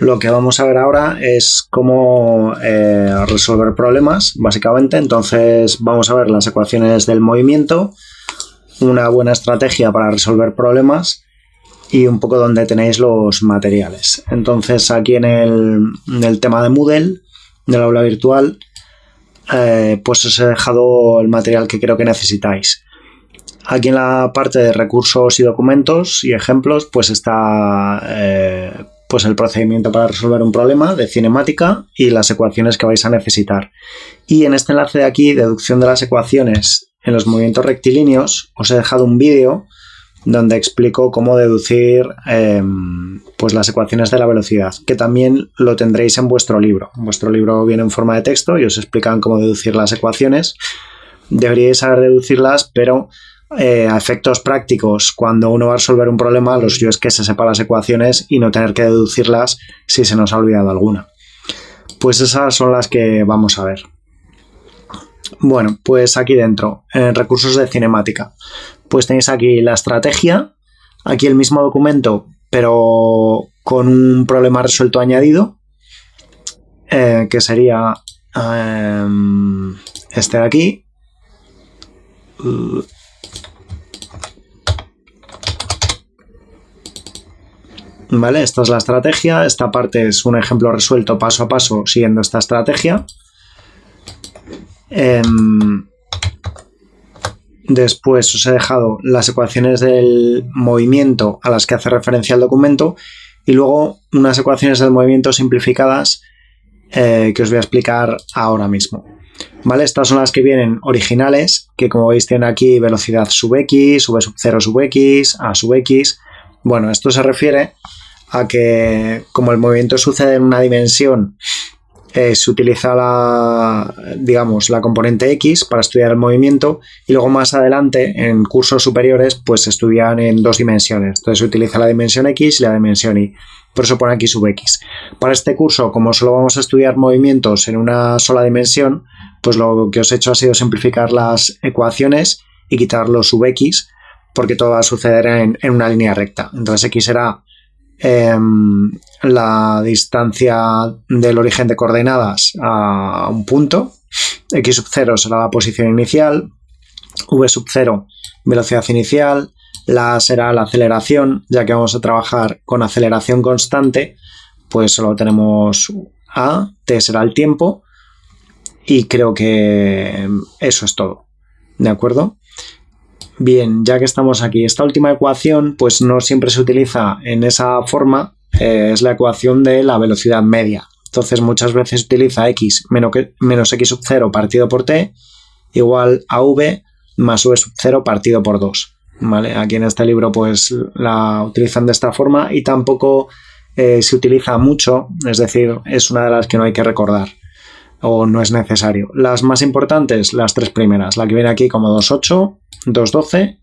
Lo que vamos a ver ahora es cómo eh, resolver problemas, básicamente. Entonces vamos a ver las ecuaciones del movimiento, una buena estrategia para resolver problemas y un poco donde tenéis los materiales. Entonces aquí en el, tema de Moodle, del aula virtual, eh, pues os he dejado el material que creo que necesitáis. Aquí en la parte de recursos y documentos y ejemplos, pues está eh, pues el procedimiento para resolver un problema de cinemática y las ecuaciones que vais a necesitar. Y en este enlace de aquí, deducción de las ecuaciones en los movimientos rectilíneos, os he dejado un vídeo donde explico cómo deducir em, pues las ecuaciones de la velocidad, que también lo tendréis en vuestro libro. Vuestro libro viene en forma de texto y os explican cómo deducir las ecuaciones. Deberíais saber deducirlas, pero eh, a efectos prácticos, cuando uno va a resolver un problema, lo suyo es que se sepa las ecuaciones y no tener que deducirlas si se nos ha olvidado alguna. Pues esas son las que vamos a ver. Bueno, pues aquí dentro, en recursos de cinemática, pues tenéis aquí la estrategia, aquí el mismo documento, pero con un problema resuelto añadido, eh, que sería em, este de aquí. ¿Vale? Esta es la estrategia, esta parte es un ejemplo resuelto paso a paso siguiendo esta estrategia. Em, después os he dejado las ecuaciones del movimiento a las que hace referencia el documento y luego unas ecuaciones del movimiento simplificadas eh, que os voy a explicar ahora mismo. ¿Vale? Estas son las que vienen originales, que como veis tienen aquí velocidad sub x, v sub 0 sub x, a sub x. Bueno, esto se refiere a que como el movimiento sucede en una dimensión, eh, se utiliza la, digamos, la componente X para estudiar el movimiento y luego más adelante en cursos superiores pues se estudian en dos dimensiones. Entonces se utiliza la dimensión X y la dimensión Y. Por eso pone aquí sub X. Para este curso, como solo vamos a estudiar movimientos en una sola dimensión, pues lo que os he hecho ha sido simplificar las ecuaciones y quitar los sub X porque todo va a suceder en, en una línea recta. Entonces X será Em, la distancia del origen de coordenadas a un punto, x sub 0 será la posición inicial, v sub 0 velocidad inicial, la será la aceleración, ya que vamos a trabajar con aceleración constante, pues solo tenemos a, t será el tiempo, y creo que eso es todo. ¿De acuerdo? Bien, ya que estamos aquí, esta última ecuación pues no siempre se utiliza en esa forma, eh, es la ecuación de la velocidad media. Entonces muchas veces utiliza x menos, menos x sub 0 partido por t igual a v más v sub 0 partido por 2. ¿vale? Aquí en este libro pues la utilizan de esta forma y tampoco eh, se utiliza mucho, es decir, es una de las que no hay que recordar o no es necesario. Las más importantes, las tres primeras, la que viene aquí como 2.8, 2.12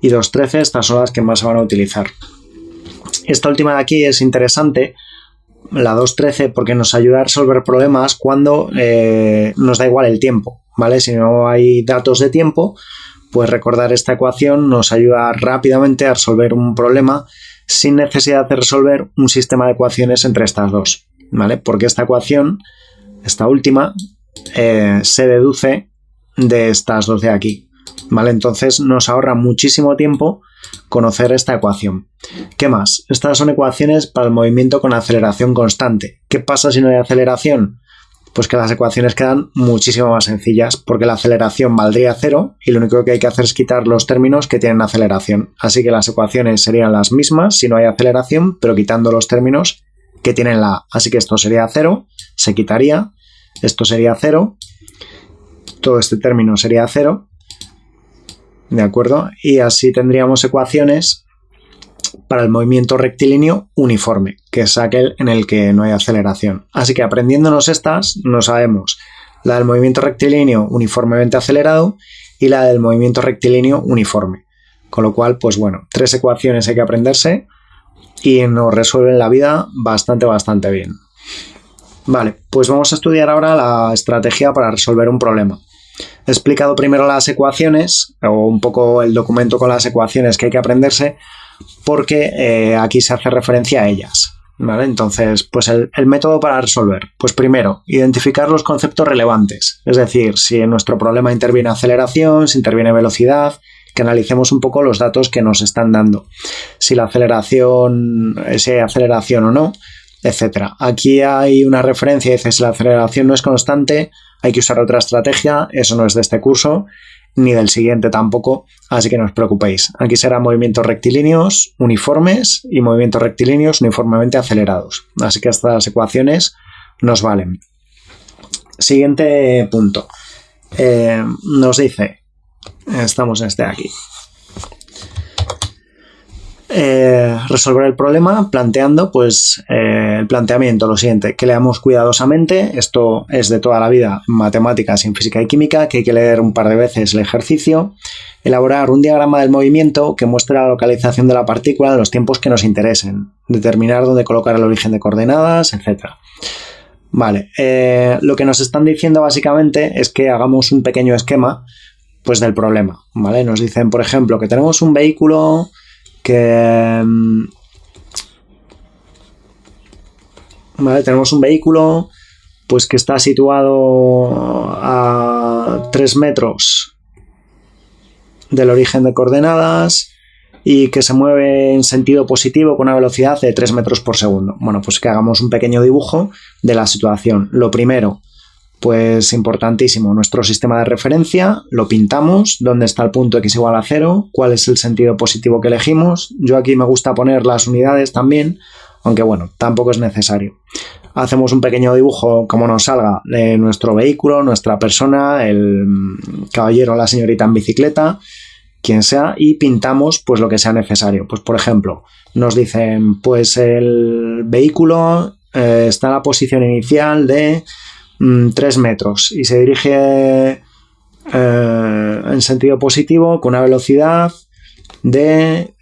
y 2.13, estas son las que más se van a utilizar. Esta última de aquí es interesante, la 2.13, porque nos ayuda a resolver problemas cuando eh, nos da igual el tiempo, ¿vale? Si no hay datos de tiempo, pues recordar esta ecuación nos ayuda rápidamente a resolver un problema sin necesidad de resolver un sistema de ecuaciones entre estas dos, ¿vale? Porque esta ecuación, esta última, eh, se deduce de estas dos de aquí, ¿vale? Entonces nos ahorra muchísimo tiempo conocer esta ecuación. ¿Qué más? Estas son ecuaciones para el movimiento con aceleración constante. ¿Qué pasa si no hay aceleración? Pues que las ecuaciones quedan muchísimo más sencillas porque la aceleración valdría cero y lo único que hay que hacer es quitar los términos que tienen aceleración. Así que las ecuaciones serían las mismas si no hay aceleración, pero quitando los términos que tienen la A. Así que esto sería cero, se quitaría, esto sería cero, todo este término sería cero ¿de acuerdo? Y así tendríamos ecuaciones para el movimiento rectilíneo uniforme, que es aquel en el que no hay aceleración. Así que aprendiéndonos estas, no sabemos la del movimiento rectilíneo uniformemente acelerado y la del movimiento rectilíneo uniforme. Con lo cual, pues bueno, tres ecuaciones hay que aprenderse y nos resuelven la vida bastante, bastante bien. Vale, pues vamos a estudiar ahora la estrategia para resolver un problema. He explicado primero las ecuaciones, o un poco el documento con las ecuaciones que hay que aprenderse, porque eh, aquí se hace referencia a ellas. ¿Vale? Entonces, pues el, el, método para resolver. Pues primero, identificar los conceptos relevantes. Es decir, si en nuestro problema interviene aceleración, si interviene velocidad, analicemos un poco los datos que nos están dando. Si la aceleración, si hay aceleración o no, etcétera. Aquí hay una referencia, dice si la aceleración no es constante, hay que usar otra estrategia, eso no es de este curso, ni del siguiente tampoco, así que no os preocupéis. Aquí serán movimientos rectilíneos uniformes y movimientos rectilíneos uniformemente acelerados. Así que estas ecuaciones nos valen. Siguiente punto. Eh, nos dice, estamos en este de aquí. Eh, resolver el problema planteando pues eh, el planteamiento, lo siguiente, que leamos cuidadosamente, esto es de toda la vida matemáticas, en física y química, que hay que leer un par de veces el ejercicio, elaborar un diagrama del movimiento que muestre la localización de la partícula en los tiempos que nos interesen, determinar dónde colocar el origen de coordenadas, etc. Vale, eh, lo que nos están diciendo básicamente es que hagamos un pequeño esquema pues del problema, ¿vale? Nos dicen, por ejemplo, que tenemos un vehículo que... Mm, tenemos un vehículo pues que está situado a 3 metros del origen de coordenadas y que se mueve en sentido positivo con una velocidad de 3 metros por segundo. Bueno, pues que hagamos un pequeño dibujo de la situación. Lo primero, pues importantísimo, nuestro sistema de referencia, lo pintamos, dónde está el punto x igual a 0, cuál es el sentido positivo que elegimos. Yo aquí me gusta poner las unidades también, aunque bueno, tampoco es necesario. Hacemos un pequeño dibujo como nos salga de nuestro vehículo, nuestra persona, el caballero o la señorita en bicicleta, quien sea, y pintamos pues lo que sea necesario. Pues por ejemplo, nos dicen pues el vehículo eh, está en la posición inicial de 3 mm, metros y se dirige eh, en sentido positivo con una velocidad de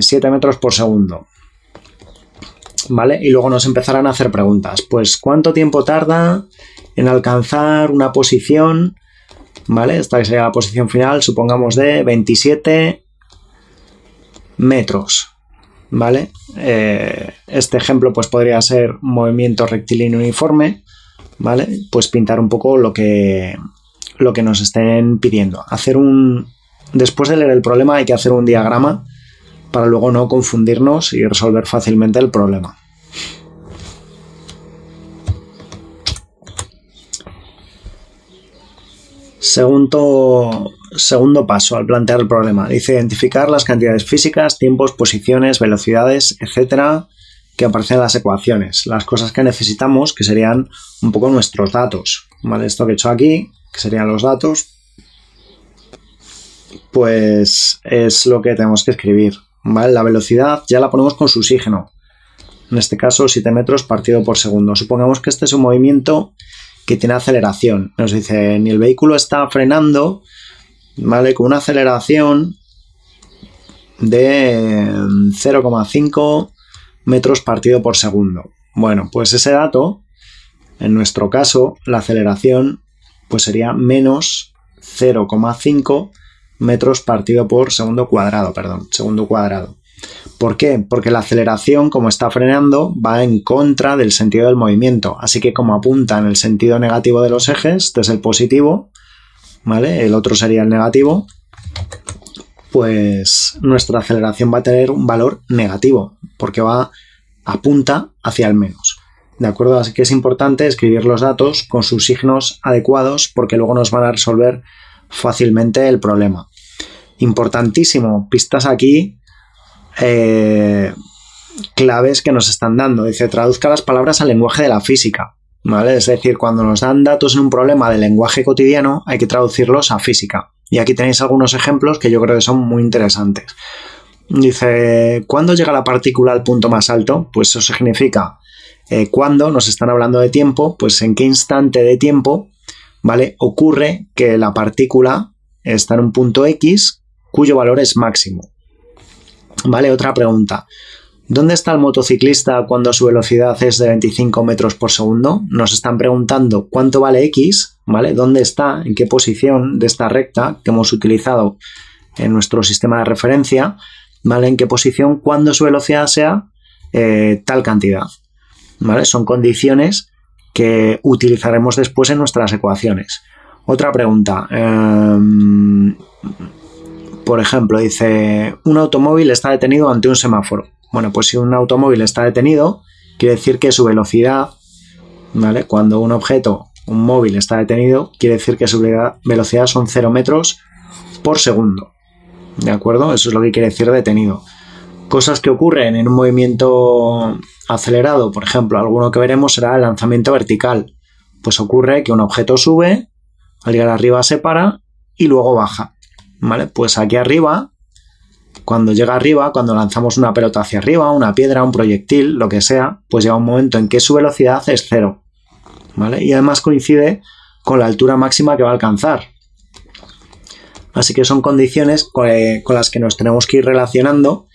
7 eh, metros por segundo. ¿Vale? Y luego nos empezarán a hacer preguntas. Pues, ¿cuánto tiempo tarda en alcanzar una posición? ¿Vale? Esta que sería la posición final, supongamos de 27 metros. ¿Vale? Eh, este ejemplo pues podría ser movimiento rectilíneo uniforme. ¿Vale? Pues pintar un poco lo que, lo que nos estén pidiendo. Hacer un... Después de leer el problema hay que hacer un diagrama para luego no confundirnos y resolver fácilmente el problema. Segundo, segundo paso al plantear el problema. Dice identificar las cantidades físicas, tiempos, posiciones, velocidades, etcétera, que aparecen en las ecuaciones, las cosas que necesitamos, que serían un poco nuestros datos. ¿vale? Esto que he hecho aquí, que serían los datos, pues es lo que tenemos que escribir. ¿vale? La velocidad ya la ponemos con su oxígeno. En este caso, 7 metros partido por segundo. Supongamos que este es un movimiento que tiene aceleración. Nos dice, ni el vehículo está frenando, ¿vale? Con una aceleración de 0,5 metros partido por segundo. Bueno, pues ese dato, en nuestro caso, la aceleración pues sería menos 0,5 metros partido por segundo cuadrado, perdón, segundo cuadrado. ¿Por qué? Porque la aceleración, como está frenando, va en contra del sentido del movimiento. Así que como apunta en el sentido negativo de los ejes, este es el positivo, ¿vale? El otro sería el negativo, pues nuestra aceleración va a tener un valor negativo, porque va apunta hacia el menos. ¿De acuerdo? Así que es importante escribir los datos con sus signos adecuados porque luego nos van a resolver fácilmente el problema. Importantísimo, pistas aquí, eh, claves que nos están dando. Dice, traduzca las palabras al lenguaje de la física. ¿Vale? Es decir, cuando nos dan datos en un problema de lenguaje cotidiano, hay que traducirlos a física. Y aquí tenéis algunos ejemplos que yo creo que son muy interesantes. Dice, ¿cuándo llega la partícula al punto más alto? Pues eso significa eh, cuando nos están hablando de tiempo, pues en qué instante de tiempo, ¿vale? Ocurre que la partícula está en un punto X cuyo valor es máximo. ¿Vale? Otra pregunta. ¿Dónde está el motociclista cuando su velocidad es de 25 metros por segundo? Nos están preguntando cuánto vale X, ¿vale? ¿Dónde está? ¿En qué posición de esta recta que hemos utilizado en nuestro sistema de referencia? ¿vale? En qué posición cuando su velocidad sea eh, tal cantidad. ¿Vale? Son condiciones que utilizaremos después en nuestras ecuaciones. Otra pregunta. Em, por ejemplo, dice, un automóvil está detenido ante un semáforo. Bueno, pues si un automóvil está detenido, quiere decir que su velocidad, ¿vale? Cuando un objeto, un móvil está detenido, quiere decir que su velocidad son 0 metros por segundo. ¿De acuerdo? Eso es lo que quiere decir detenido. Cosas que ocurren en un movimiento acelerado, por ejemplo, alguno que veremos será el lanzamiento vertical. Pues ocurre que un objeto sube, al llegar arriba se para y luego baja. ¿Vale? Pues aquí arriba, cuando llega arriba, cuando lanzamos una pelota hacia arriba, una piedra, un proyectil, lo que sea, pues llega un momento en que su velocidad es cero. ¿Vale? Y además coincide con la altura máxima que va a alcanzar. Así que son condiciones con, las que nos tenemos que ir relacionando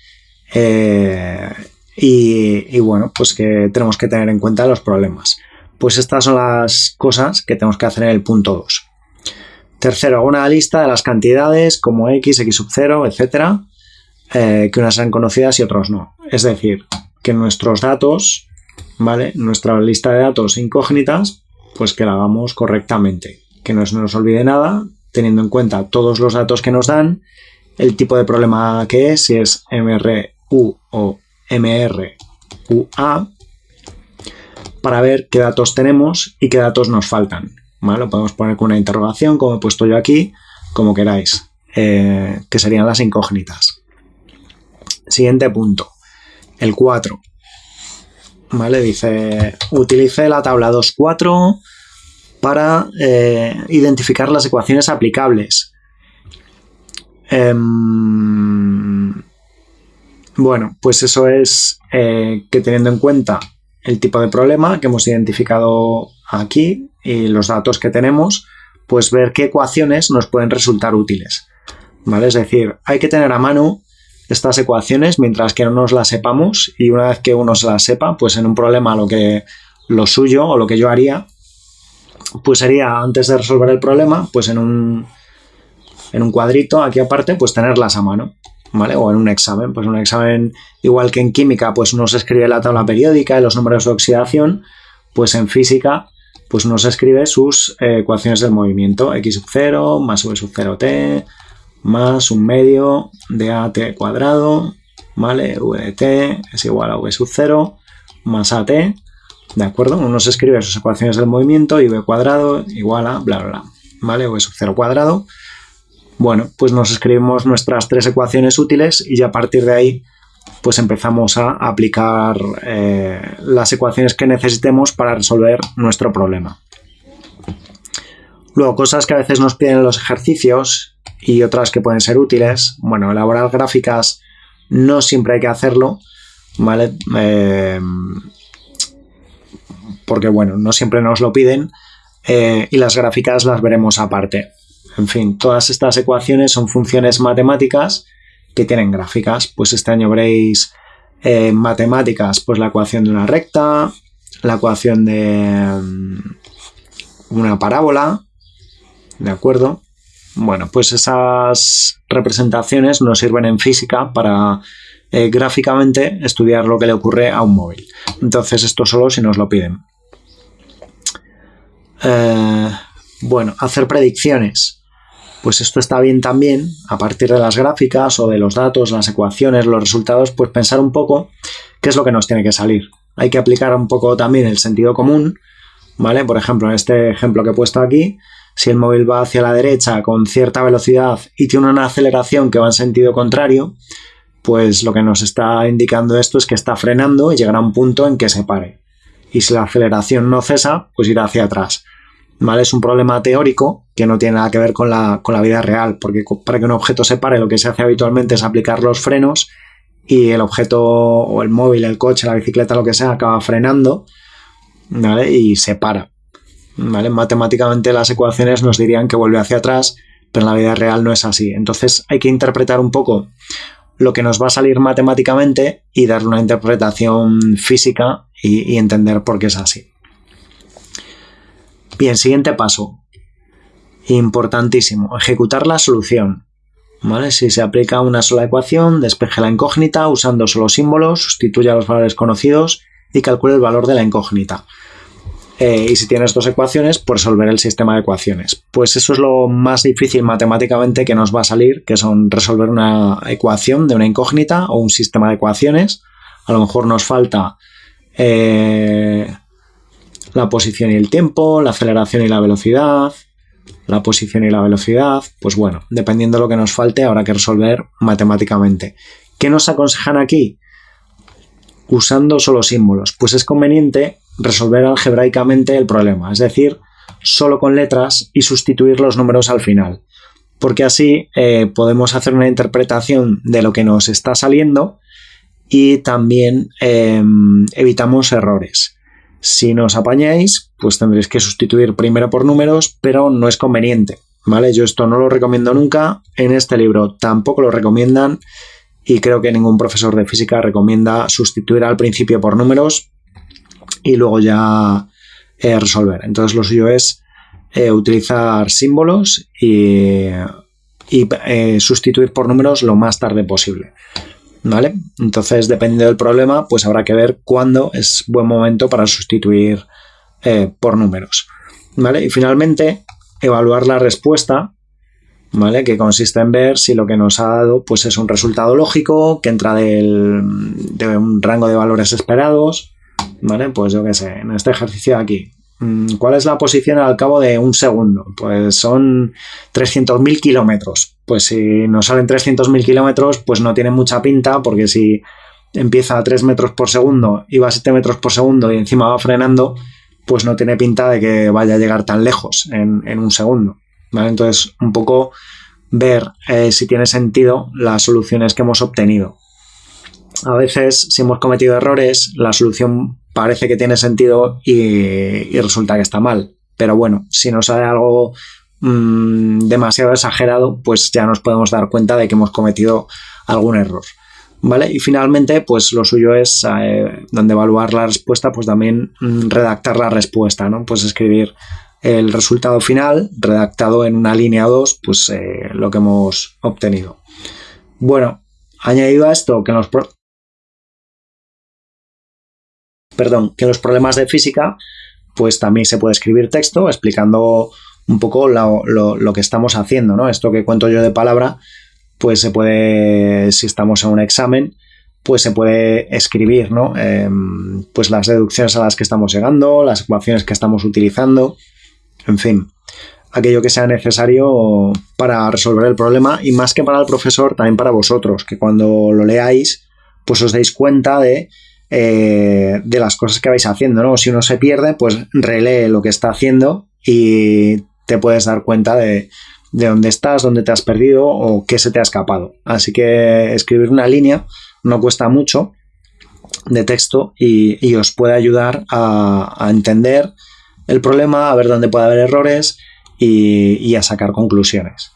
eh, y, bueno, pues que tenemos que tener en cuenta los problemas. Pues estas son las cosas que tenemos que hacer en el punto 2. Tercero, hago una lista de las cantidades como x, x sub 0, etcétera, eh, que unas sean conocidas y otros no. Es decir, que nuestros datos, ¿vale? Nuestra lista de datos incógnitas, pues que la hagamos correctamente. Que no se nos olvide nada, teniendo en cuenta todos los datos que nos dan, el tipo de problema que es, si es MRU o MRUA, para ver qué datos tenemos y qué datos nos faltan. Lo podemos poner con una interrogación, como he puesto yo aquí, como queráis, eh, que serían las incógnitas. Siguiente punto, el 4. ¿Vale? Dice, utilice la tabla 2.4 para eh, identificar las ecuaciones aplicables. Em, bueno, pues eso es eh, que teniendo en cuenta el tipo de problema que hemos identificado aquí y los datos que tenemos, pues ver qué ecuaciones nos pueden resultar útiles. ¿Vale? Es decir, hay que tener a mano estas ecuaciones mientras que no nos las sepamos y una vez que uno se las sepa, pues en un problema lo que lo suyo o lo que yo haría pues sería, antes de resolver el problema, pues en un, en un cuadrito aquí aparte, pues tenerlas a mano, ¿vale? O en un examen, pues un examen igual que en química, pues uno se escribe la tabla periódica y los números de oxidación, pues en física, pues uno se escribe sus eh, ecuaciones del movimiento, x sub 0 más v sub 0t más un medio de at cuadrado, ¿vale? v de t es igual a v sub 0 más at ¿De acuerdo? Uno se escribe sus ecuaciones del movimiento y v cuadrado igual a bla, bla, bla. ¿Vale? O sub 0 cuadrado. Bueno, pues nos escribimos nuestras tres ecuaciones útiles y ya a partir de ahí pues empezamos a aplicar eh, las ecuaciones que necesitemos para resolver nuestro problema. Luego, cosas que a veces nos piden en los ejercicios y otras que pueden ser útiles. Bueno, elaborar gráficas no siempre hay que hacerlo, ¿vale? Eh, porque bueno, no siempre nos lo piden eh, y las gráficas las veremos aparte. En fin, todas estas ecuaciones son funciones matemáticas que tienen gráficas. Pues este año veréis eh, matemáticas, pues la ecuación de una recta, la ecuación de mm, una parábola, ¿de acuerdo? Bueno, pues esas representaciones nos sirven en física para eh, gráficamente estudiar lo que le ocurre a un móvil. Entonces esto solo si nos lo piden. Eh, bueno, hacer predicciones. Pues esto está bien también, a partir de las gráficas o de los datos, las ecuaciones, los resultados, pues pensar un poco qué es lo que nos tiene que salir. Hay que aplicar un poco también el sentido común, ¿vale? Por ejemplo, en este ejemplo que he puesto aquí, si el móvil va hacia la derecha con cierta velocidad y tiene una aceleración que va en sentido contrario, pues lo que nos está indicando esto es que está frenando y llegará a un punto en que se pare. Y si la aceleración no cesa, pues irá hacia atrás. ¿Vale? Es un problema teórico que no tiene nada que ver con la, vida real, porque para que un objeto se pare lo que se hace habitualmente es aplicar los frenos y el objeto o el móvil, el coche, la bicicleta, lo que sea, acaba frenando y se para. ¿Vale? Matemáticamente las ecuaciones nos dirían que vuelve hacia atrás, pero en la vida real no es así. Entonces hay que interpretar un poco lo que nos va a salir matemáticamente y darle una interpretación física y, entender por qué es así. Bien, siguiente paso. Importantísimo, ejecutar la solución. ¿Vale? Si se aplica una sola ecuación, despeje la incógnita usando solo símbolos, sustituya los valores conocidos y calcule el valor de la incógnita. Eh, y si tienes dos ecuaciones, pues resolver el sistema de ecuaciones. Pues eso es lo más difícil matemáticamente que nos va a salir, que son resolver una ecuación de una incógnita o un sistema de ecuaciones. A lo mejor nos falta eh, la posición y el tiempo, la aceleración y la velocidad, la posición y la velocidad. Pues bueno, dependiendo de lo que nos falte, habrá que resolver matemáticamente. ¿Qué nos aconsejan aquí? Usando solo símbolos. Pues es conveniente resolver algebraicamente el problema, es decir, solo con letras y sustituir los números al final. Porque así eh, podemos hacer una interpretación de lo que nos está saliendo y también em, evitamos errores. Si nos apañáis, pues tendréis que sustituir primero por números, pero no es conveniente. ¿Vale? Yo esto no lo recomiendo nunca. En este libro tampoco lo recomiendan y creo que ningún profesor de física recomienda sustituir al principio por números y luego ya eh, resolver. Entonces lo suyo es eh, utilizar símbolos y, eh, sustituir por números lo más tarde posible. ¿Vale? Entonces, dependiendo del problema, pues habrá que ver cuándo es buen momento para sustituir por números. ¿Vale? Y finalmente, evaluar la respuesta, ¿vale? Que consiste en ver si lo que nos ha dado pues es un resultado lógico, que entra de un rango de valores esperados, ¿vale? Pues yo qué sé, en este ejercicio de aquí. Mm, ¿Cuál es la posición al cabo de un segundo? Pues son 300.000 kilómetros. Pues si nos salen 300.000 kilómetros, pues no tiene mucha pinta, porque si empieza a 3 metros por segundo y va a 7 metros por segundo y encima va frenando, pues no tiene pinta de que vaya a llegar tan lejos en, un segundo. ¿vale? Entonces, un poco ver eh, si tiene sentido las soluciones que hemos obtenido. A veces, si hemos cometido errores, la solución parece que tiene sentido y, resulta que está mal. Pero bueno, si nos sale algo mm, demasiado exagerado, pues ya nos podemos dar cuenta de que hemos cometido algún error. ¿Vale? Y finalmente, pues lo suyo es, eh, donde evaluar la respuesta, pues también mm, redactar la respuesta, ¿no? Pues escribir el resultado final, redactado en una línea o dos, pues eh, lo que hemos obtenido. Bueno, añadido a esto, que nos, perdón, que los problemas de física, pues también se puede escribir texto explicando un poco lo, que estamos haciendo, ¿no? Esto que cuento yo de palabra, pues se puede, si estamos en un examen, pues se puede escribir, ¿no? Em, pues las deducciones a las que estamos llegando, las ecuaciones que estamos utilizando, en fin, aquello que sea necesario para resolver el problema y más que para el profesor, también para vosotros, que cuando lo leáis, pues os deis cuenta de eh, de las cosas que vais haciendo, ¿no? Si uno se pierde, pues relee lo que está haciendo y te puedes dar cuenta de, dónde estás, dónde te has perdido o qué se te ha escapado. Así que escribir una línea no cuesta mucho de texto y, os puede ayudar a, entender el problema, a ver dónde puede haber errores y, y, a sacar conclusiones.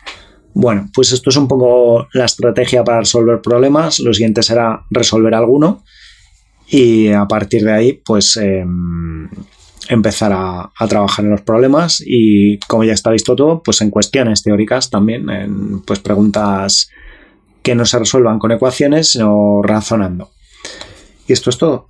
Bueno, pues esto es un poco la estrategia para resolver problemas. Lo siguiente será resolver alguno y a partir de ahí pues em, empezar a, trabajar en los problemas y como ya está visto todo pues en cuestiones teóricas también en pues preguntas que no se resuelvan con ecuaciones sino razonando. Y esto es todo